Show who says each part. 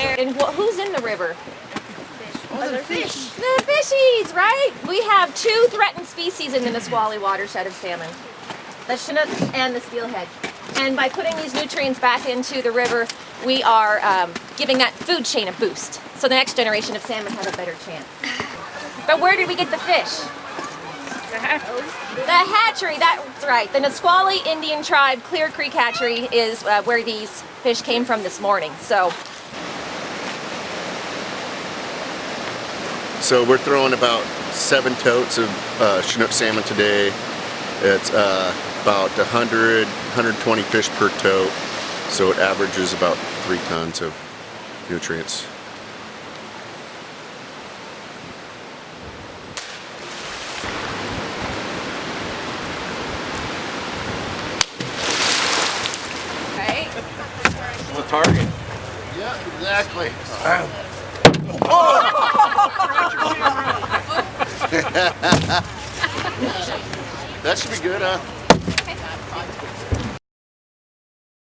Speaker 1: there. And wh- who's in the river?
Speaker 2: Oh, the fish.
Speaker 1: The fishies, right? We have two threatened species in the Nisqually watershed of salmon. The Chinook and the steelhead. And by putting these nutrients back into the river, we are um, giving that food chain a boost. So the next generation of salmon have a better chance. But where did we get the fish?
Speaker 2: The hatchery.
Speaker 1: That's right. The Nisqually Indian tribe Clear Creek Hatchery is uh, where these fish came from this morning. So
Speaker 3: So we're throwing about seven totes of uh, Chinook salmon today. It's uh, about 100, 120 fish per tote. So it averages about three tons of nutrients.
Speaker 4: The target.
Speaker 3: Yeah, exactly. Oh. that should be good, huh?